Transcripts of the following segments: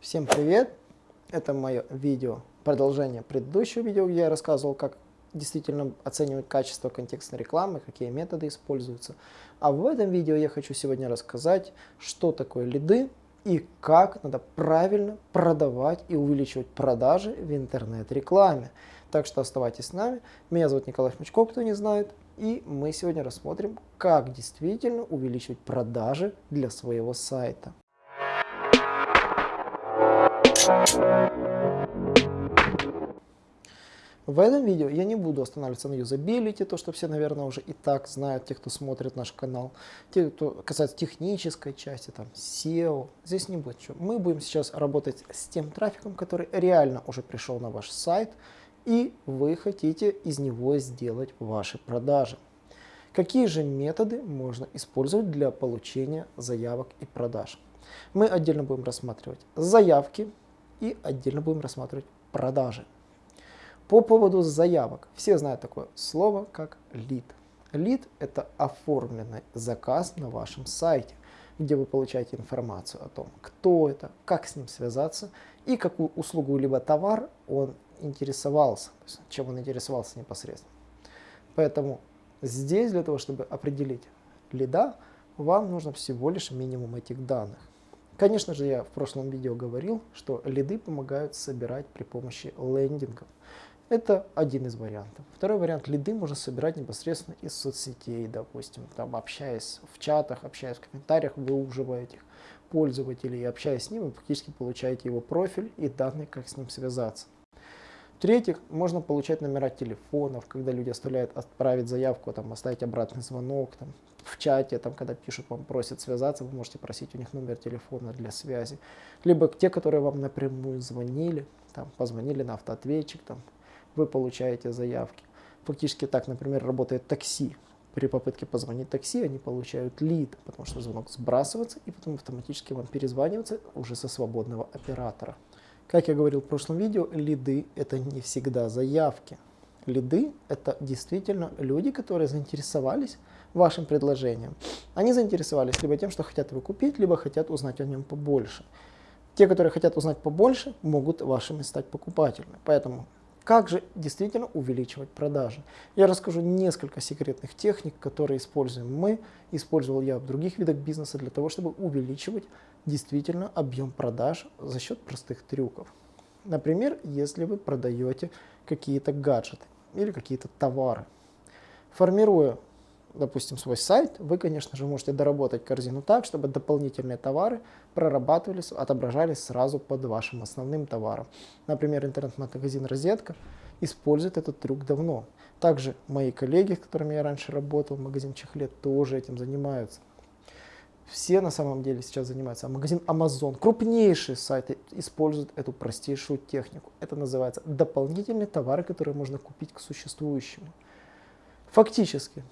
Всем привет! Это мое видео, продолжение предыдущего видео, где я рассказывал, как действительно оценивать качество контекстной рекламы, какие методы используются. А в этом видео я хочу сегодня рассказать, что такое лиды и как надо правильно продавать и увеличивать продажи в интернет-рекламе. Так что оставайтесь с нами. Меня зовут Николай Шмачков, кто не знает. И мы сегодня рассмотрим, как действительно увеличивать продажи для своего сайта. В этом видео я не буду останавливаться на юзабилити, то что все, наверное, уже и так знают, те, кто смотрит наш канал. Те, кто касается технической части, там, SEO, здесь не будет. Что. Мы будем сейчас работать с тем трафиком, который реально уже пришел на ваш сайт, и вы хотите из него сделать ваши продажи. Какие же методы можно использовать для получения заявок и продаж? Мы отдельно будем рассматривать заявки, и отдельно будем рассматривать продажи. По поводу заявок. Все знают такое слово, как лид. Лид – это оформленный заказ на вашем сайте, где вы получаете информацию о том, кто это, как с ним связаться и какую услугу либо товар он интересовался, чем он интересовался непосредственно. Поэтому здесь для того, чтобы определить лида, вам нужно всего лишь минимум этих данных. Конечно же, я в прошлом видео говорил, что лиды помогают собирать при помощи лендингов. Это один из вариантов. Второй вариант, лиды можно собирать непосредственно из соцсетей, допустим, там общаясь в чатах, общаясь в комментариях, выуживая этих пользователей общаясь с ним, вы практически получаете его профиль и данные, как с ним связаться. В-третьих, можно получать номера телефонов, когда люди оставляют отправить заявку, там, оставить обратный звонок, там, в чате, там, когда пишут, вам просят связаться, вы можете просить у них номер телефона для связи. Либо те, которые вам напрямую звонили, там, позвонили на автоответчик, там, вы получаете заявки. Фактически так, например, работает такси. При попытке позвонить такси они получают лид, потому что звонок сбрасывается и потом автоматически вам перезванивается уже со свободного оператора. Как я говорил в прошлом видео, лиды это не всегда заявки. Лиды это действительно люди, которые заинтересовались вашим предложением. Они заинтересовались либо тем, что хотят его купить, либо хотят узнать о нем побольше. Те, которые хотят узнать побольше, могут вашими стать покупателями. Поэтому как же действительно увеличивать продажи? Я расскажу несколько секретных техник, которые используем мы, использовал я в других видах бизнеса для того, чтобы увеличивать действительно объем продаж за счет простых трюков. Например, если вы продаете какие-то гаджеты или какие-то товары. Формируя допустим, свой сайт, вы, конечно же, можете доработать корзину так, чтобы дополнительные товары прорабатывались, отображались сразу под вашим основным товаром. Например, интернет-магазин «Розетка» использует этот трюк давно. Также мои коллеги, с которыми я раньше работал, магазин Чехлет, тоже этим занимаются. Все на самом деле сейчас занимаются. А магазин Amazon, крупнейшие сайты, используют эту простейшую технику. Это называется дополнительные товары, которые можно купить к существующему. Фактически,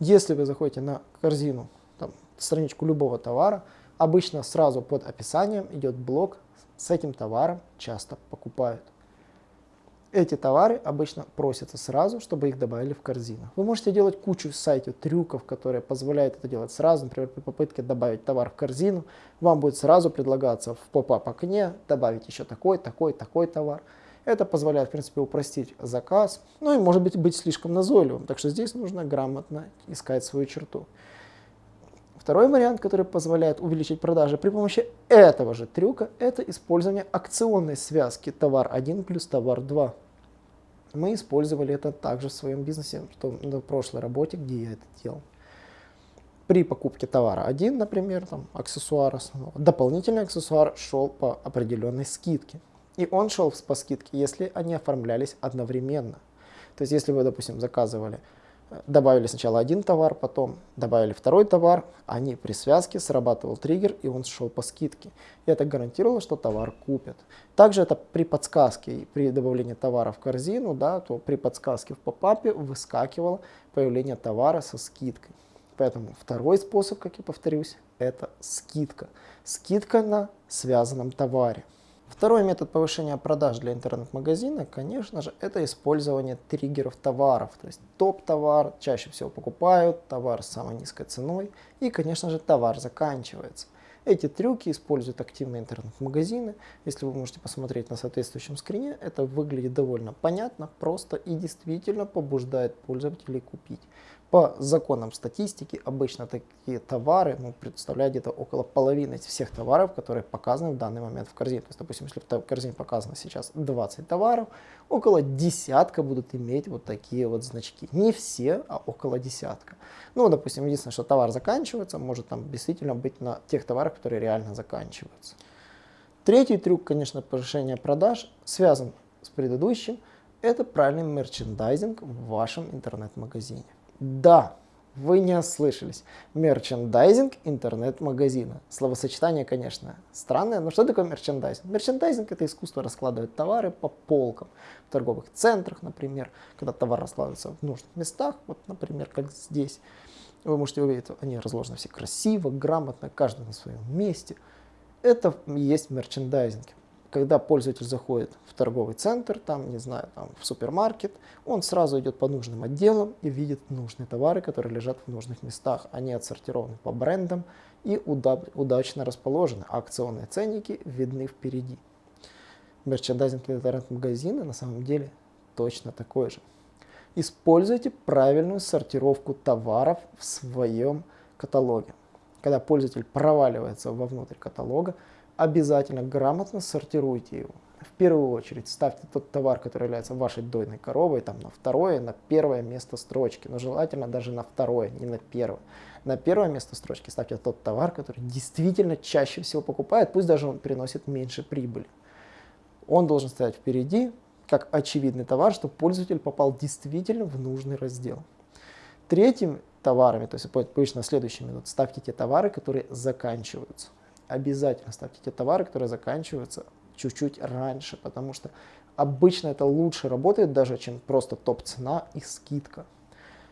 если вы заходите на корзину, там, страничку любого товара, обычно сразу под описанием идет блок с этим товаром часто покупают. Эти товары обычно просятся сразу, чтобы их добавили в корзину. Вы можете делать кучу в сайте трюков, которые позволяют это делать сразу. Например, при попытке добавить товар в корзину, вам будет сразу предлагаться в поп-ап окне добавить еще такой, такой, такой товар. Это позволяет, в принципе, упростить заказ, ну и может быть быть слишком назойливым. Так что здесь нужно грамотно искать свою черту. Второй вариант, который позволяет увеличить продажи при помощи этого же трюка, это использование акционной связки товар 1 плюс товар 2. Мы использовали это также в своем бизнесе, что на прошлой работе, где я это делал. При покупке товара 1, например, там, аксессуар основного, дополнительный аксессуар шел по определенной скидке. И он шел по скидке, если они оформлялись одновременно. То есть, если вы, допустим, заказывали, э, добавили сначала один товар, потом добавили второй товар, они при связке срабатывал триггер, и он шел по скидке. И это гарантировало, что товар купят. Также это при подсказке, при добавлении товара в корзину, да, то при подсказке в попапе выскакивало появление товара со скидкой. Поэтому второй способ, как я повторюсь, это скидка. Скидка на связанном товаре. Второй метод повышения продаж для интернет-магазина, конечно же, это использование триггеров товаров. То есть топ-товар чаще всего покупают, товар с самой низкой ценой и, конечно же, товар заканчивается. Эти трюки используют активные интернет-магазины. Если вы можете посмотреть на соответствующем скрине, это выглядит довольно понятно, просто и действительно побуждает пользователей купить. По законам статистики обычно такие товары ну, представляют где-то около половины всех товаров, которые показаны в данный момент в корзине. То есть, допустим, если в корзине показано сейчас 20 товаров, около десятка будут иметь вот такие вот значки. Не все, а около десятка. Ну, допустим, единственное, что товар заканчивается, может там действительно быть на тех товарах, которые реально заканчиваются. Третий трюк, конечно, повышения продаж связан с предыдущим. Это правильный мерчендайзинг в вашем интернет-магазине. Да, вы не ослышались. Мерчендайзинг интернет-магазина. Словосочетание, конечно, странное, но что такое мерчендайзинг? Мерчендайзинг – это искусство раскладывать товары по полкам. В торговых центрах, например, когда товар раскладывается в нужных местах, вот, например, как здесь. Вы можете увидеть, они разложены все красиво, грамотно, каждый на своем месте. Это и есть мерчендайзинг когда пользователь заходит в торговый центр, там, не знаю, там, в супермаркет, он сразу идет по нужным отделам и видит нужные товары, которые лежат в нужных местах. Они отсортированы по брендам и уда удачно расположены. Акционные ценники видны впереди. Мерчендайзинг интернет-магазина на самом деле точно такой же. Используйте правильную сортировку товаров в своем каталоге. Когда пользователь проваливается вовнутрь каталога, обязательно грамотно сортируйте его. В первую очередь ставьте тот товар, который является вашей дойной коровой, там на второе, на первое место строчки, но желательно даже на второе, не на первое. На первое место строчки ставьте тот товар, который действительно чаще всего покупает, пусть даже он приносит меньше прибыли. Он должен стоять впереди, как очевидный товар, чтобы пользователь попал действительно в нужный раздел. Третьим товарами, то есть обычно следующими, вот ставьте те товары, которые заканчиваются обязательно ставьте те товары, которые заканчиваются чуть-чуть раньше, потому что обычно это лучше работает даже, чем просто топ-цена и скидка.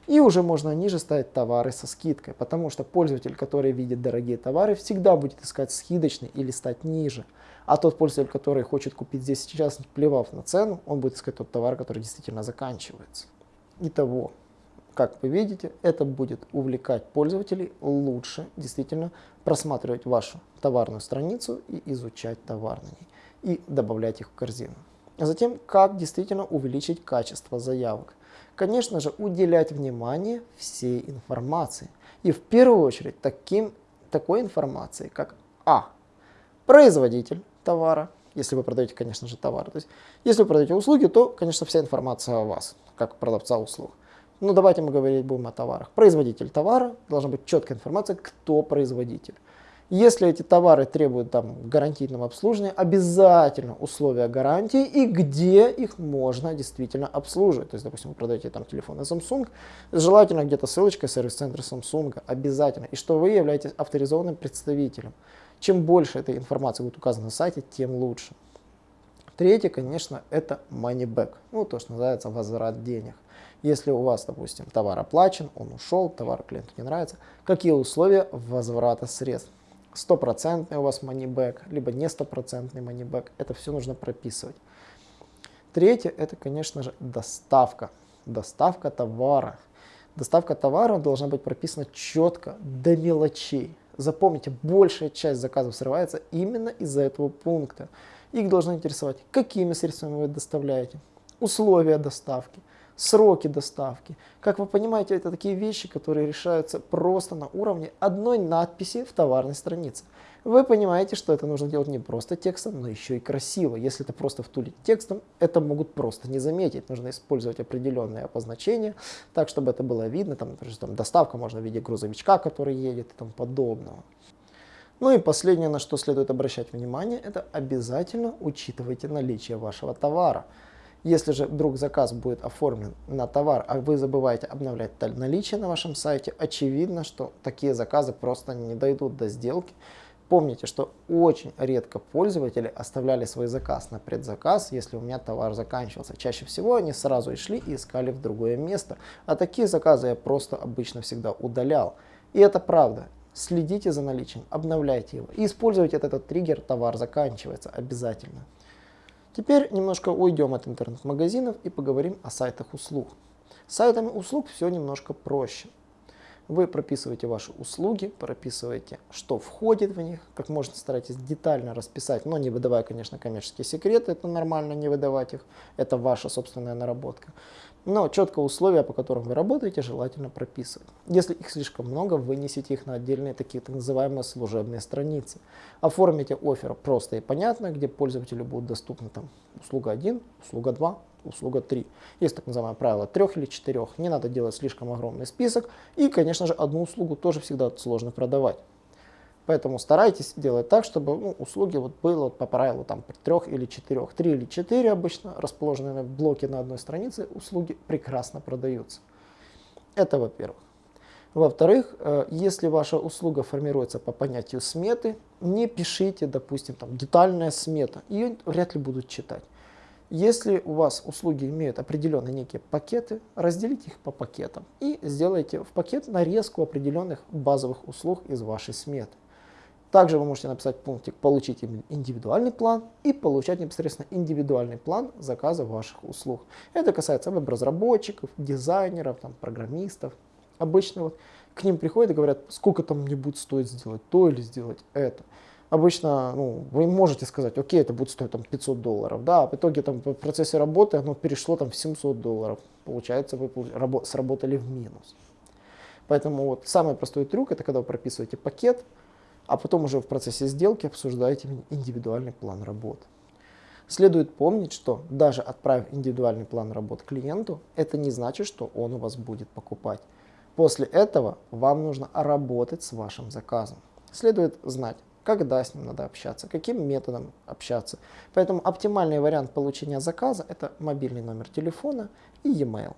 И уже можно ниже ставить товары со скидкой, потому что пользователь, который видит дорогие товары, всегда будет искать скидочный или стать ниже. А тот пользователь, который хочет купить здесь сейчас, плевав на цену, он будет искать тот товар, который действительно заканчивается. Итого, как вы видите, это будет увлекать пользователей лучше действительно просматривать вашу товарную страницу и изучать товар на ней и добавлять их в корзину. А затем, как действительно увеличить качество заявок. Конечно же, уделять внимание всей информации. И в первую очередь таким, такой информации, как А. Производитель товара, если вы продаете, конечно же, товар. То есть, если вы продаете услуги, то, конечно, вся информация о вас, как продавца услуг. Ну, давайте мы говорить будем о товарах. Производитель товара, должна быть четкая информация, кто производитель. Если эти товары требуют там гарантийного обслуживания, обязательно условия гарантии и где их можно действительно обслуживать. То есть, допустим, вы продаете там телефоны Samsung, желательно где-то ссылочка сервис-центра Samsung, обязательно. И что вы являетесь авторизованным представителем. Чем больше этой информации будет указано на сайте, тем лучше. Третье, конечно, это money back, ну то, что называется возврат денег. Если у вас, допустим, товар оплачен, он ушел, товар клиенту не нравится, какие условия возврата средств? Стопроцентный у вас money либо не стопроцентный money это все нужно прописывать. Третье, это, конечно же, доставка. Доставка товара. Доставка товара должна быть прописана четко, до мелочей. Запомните, большая часть заказов срывается именно из-за этого пункта. Их должно интересовать, какими средствами вы доставляете, условия доставки, сроки доставки. Как вы понимаете, это такие вещи, которые решаются просто на уровне одной надписи в товарной странице. Вы понимаете, что это нужно делать не просто текстом, но еще и красиво. Если это просто втулить текстом, это могут просто не заметить. Нужно использовать определенные обозначения, так, чтобы это было видно. Там, например, там доставка можно в виде грузовичка, который едет и тому подобного. Ну и последнее, на что следует обращать внимание, это обязательно учитывайте наличие вашего товара. Если же вдруг заказ будет оформлен на товар, а вы забываете обновлять наличие на вашем сайте, очевидно, что такие заказы просто не дойдут до сделки. Помните, что очень редко пользователи оставляли свой заказ на предзаказ, если у меня товар заканчивался. Чаще всего они сразу и шли и искали в другое место. А такие заказы я просто обычно всегда удалял. И это правда. Следите за наличием, обновляйте его и используйте этот триггер «Товар заканчивается» обязательно. Теперь немножко уйдем от интернет-магазинов и поговорим о сайтах услуг. С сайтами услуг все немножко проще. Вы прописываете ваши услуги, прописываете, что входит в них, как можно старайтесь детально расписать, но не выдавая, конечно, коммерческие секреты, это нормально не выдавать их, это ваша собственная наработка. Но четко условия, по которым вы работаете, желательно прописывать. Если их слишком много, вынесите их на отдельные такие так называемые служебные страницы. Оформите офер просто и понятно, где пользователю будут доступны там услуга 1, услуга 2, услуга 3. Есть так называемое правило 3 или 4. Не надо делать слишком огромный список. И, конечно же, одну услугу тоже всегда сложно продавать. Поэтому старайтесь делать так, чтобы ну, услуги вот было по правилу там трех или четырех. Три или четыре обычно расположенные в блоке на одной странице услуги прекрасно продаются. Это во-первых. Во-вторых, э, если ваша услуга формируется по понятию сметы, не пишите, допустим, там детальная смета, ее вряд ли будут читать. Если у вас услуги имеют определенные некие пакеты, разделите их по пакетам и сделайте в пакет нарезку определенных базовых услуг из вашей сметы. Также вы можете написать пунктик «Получить индивидуальный план» и получать непосредственно индивидуальный план заказа ваших услуг. Это касается веб-разработчиков, дизайнеров, там, программистов. Обычно вот к ним приходят и говорят, сколько там мне будет стоить сделать то или сделать это. Обычно ну, вы можете сказать, окей, это будет стоить там, 500 долларов, да, а в итоге там, в процессе работы оно перешло там, в 700 долларов. Получается, вы сработали в минус. Поэтому вот самый простой трюк, это когда вы прописываете пакет, а потом уже в процессе сделки обсуждаете индивидуальный план работы. Следует помнить, что даже отправив индивидуальный план работы клиенту, это не значит, что он у вас будет покупать. После этого вам нужно работать с вашим заказом. Следует знать, когда с ним надо общаться, каким методом общаться. Поэтому оптимальный вариант получения заказа – это мобильный номер телефона и e-mail.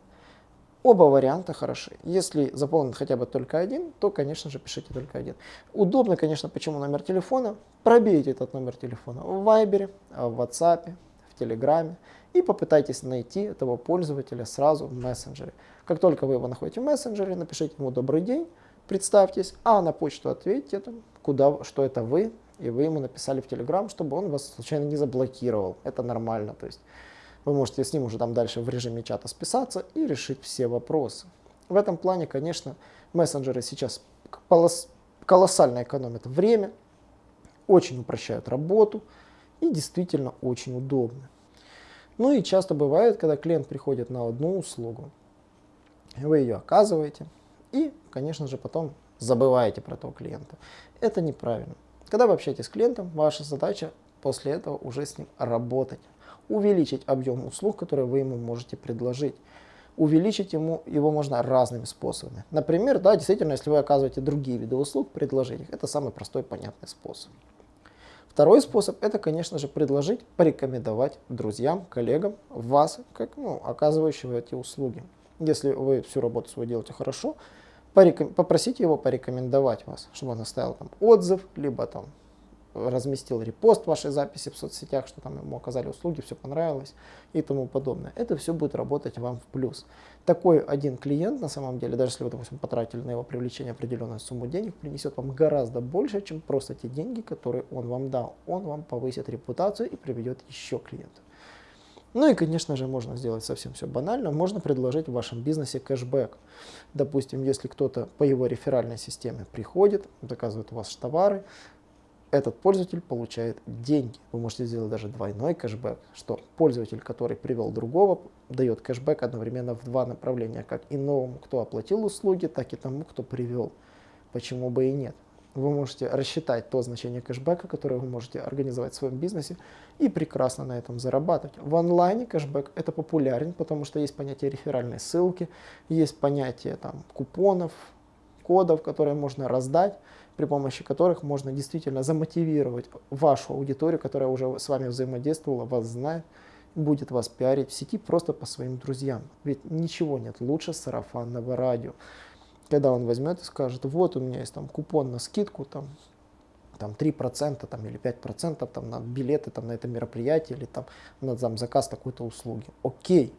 Оба варианта хороши. Если заполнен хотя бы только один, то, конечно же, пишите только один. Удобно, конечно, почему номер телефона. Пробейте этот номер телефона в Viber, в WhatsApp, в Telegram и попытайтесь найти этого пользователя сразу в мессенджере. Как только вы его находите в мессенджере, напишите ему «Добрый день», представьтесь, а на почту ответьте, куда, что это вы, и вы ему написали в Telegram, чтобы он вас случайно не заблокировал. Это нормально. То есть вы можете с ним уже там дальше в режиме чата списаться и решить все вопросы. В этом плане, конечно, мессенджеры сейчас колоссально экономят время, очень упрощают работу и действительно очень удобны. Ну и часто бывает, когда клиент приходит на одну услугу, вы ее оказываете и, конечно же, потом забываете про того клиента. Это неправильно. Когда вы общаетесь с клиентом, ваша задача после этого уже с ним работать увеличить объем услуг, которые вы ему можете предложить. Увеличить ему его можно разными способами. Например, да, действительно, если вы оказываете другие виды услуг, предложить их. Это самый простой понятный способ. Второй способ – это, конечно же, предложить, порекомендовать друзьям, коллегам вас, как ну, оказывающего эти услуги. Если вы всю работу свою делаете хорошо, попросите его порекомендовать вас, чтобы он оставил там отзыв, либо там разместил репост вашей записи в соцсетях, что там ему оказали услуги, все понравилось и тому подобное. Это все будет работать вам в плюс. Такой один клиент, на самом деле, даже если вы, допустим, потратили на его привлечение определенную сумму денег, принесет вам гораздо больше, чем просто те деньги, которые он вам дал. Он вам повысит репутацию и приведет еще клиентов. Ну и, конечно же, можно сделать совсем все банально. Можно предложить в вашем бизнесе кэшбэк. Допустим, если кто-то по его реферальной системе приходит, заказывает у вас товары, этот пользователь получает деньги. Вы можете сделать даже двойной кэшбэк, что пользователь, который привел другого, дает кэшбэк одновременно в два направления, как и новому, кто оплатил услуги, так и тому, кто привел. Почему бы и нет? Вы можете рассчитать то значение кэшбэка, которое вы можете организовать в своем бизнесе и прекрасно на этом зарабатывать. В онлайне кэшбэк это популярен, потому что есть понятие реферальной ссылки, есть понятие там, купонов, кодов, которые можно раздать при помощи которых можно действительно замотивировать вашу аудиторию, которая уже с вами взаимодействовала, вас знает, будет вас пиарить в сети просто по своим друзьям. Ведь ничего нет лучше сарафанного радио. Когда он возьмет и скажет, вот у меня есть там купон на скидку, там, там 3% там, или 5% там, на билеты там, на это мероприятие или там, на там, заказ такой-то услуги. Окей,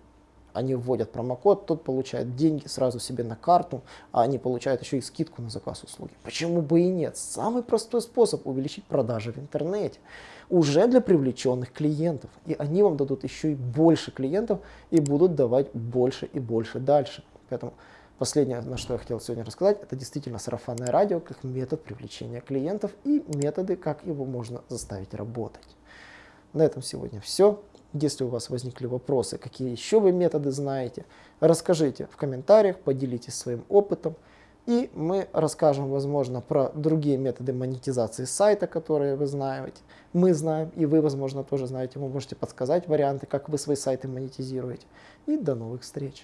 они вводят промокод, тот получает деньги сразу себе на карту, а они получают еще и скидку на заказ услуги. Почему бы и нет? Самый простой способ увеличить продажи в интернете уже для привлеченных клиентов. И они вам дадут еще и больше клиентов и будут давать больше и больше дальше. Поэтому последнее, на что я хотел сегодня рассказать, это действительно сарафанное радио как метод привлечения клиентов и методы, как его можно заставить работать. На этом сегодня все. Если у вас возникли вопросы, какие еще вы методы знаете, расскажите в комментариях, поделитесь своим опытом. И мы расскажем, возможно, про другие методы монетизации сайта, которые вы знаете. Мы знаем, и вы, возможно, тоже знаете. Вы можете подсказать варианты, как вы свои сайты монетизируете. И до новых встреч!